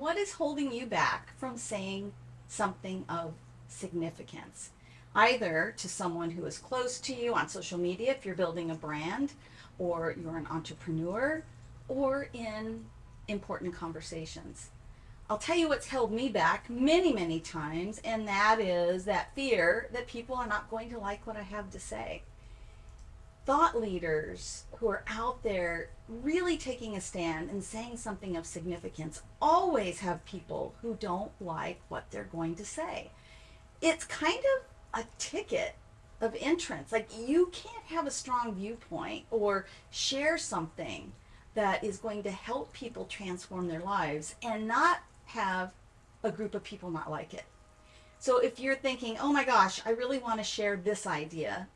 what is holding you back from saying something of significance? Either to someone who is close to you on social media if you're building a brand, or you're an entrepreneur, or in important conversations. I'll tell you what's held me back many, many times, and that is that fear that people are not going to like what I have to say. Thought leaders who are out there really taking a stand and saying something of significance always have people who don't like what they're going to say. It's kind of a ticket of entrance. Like you can't have a strong viewpoint or share something that is going to help people transform their lives and not have a group of people not like it. So if you're thinking, oh my gosh, I really want to share this idea,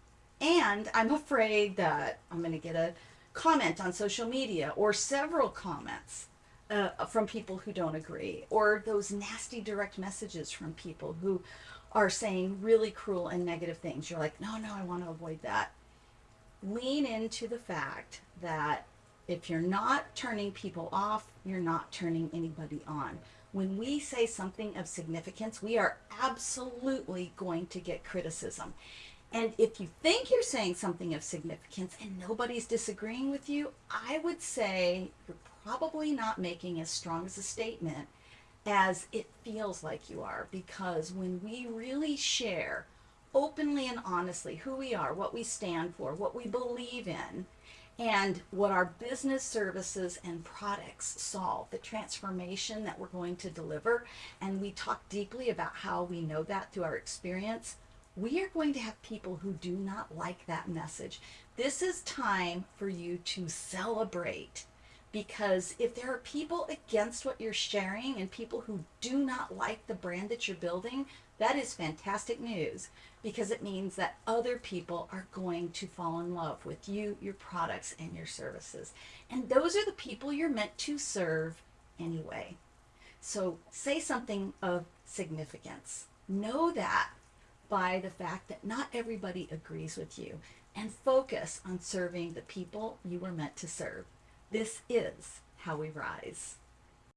and I'm afraid that I'm going to get a comment on social media or several comments uh, from people who don't agree, or those nasty direct messages from people who are saying really cruel and negative things. You're like, no, no, I want to avoid that. Lean into the fact that if you're not turning people off, you're not turning anybody on when we say something of significance, we are absolutely going to get criticism. And if you think you're saying something of significance and nobody's disagreeing with you, I would say you're probably not making as strong as a statement as it feels like you are. Because when we really share openly and honestly who we are, what we stand for, what we believe in, and what our business services and products solve, the transformation that we're going to deliver. And we talk deeply about how we know that through our experience. We are going to have people who do not like that message. This is time for you to celebrate because if there are people against what you're sharing and people who do not like the brand that you're building, that is fantastic news because it means that other people are going to fall in love with you, your products, and your services. And those are the people you're meant to serve anyway. So say something of significance. Know that by the fact that not everybody agrees with you and focus on serving the people you were meant to serve. This is how we rise.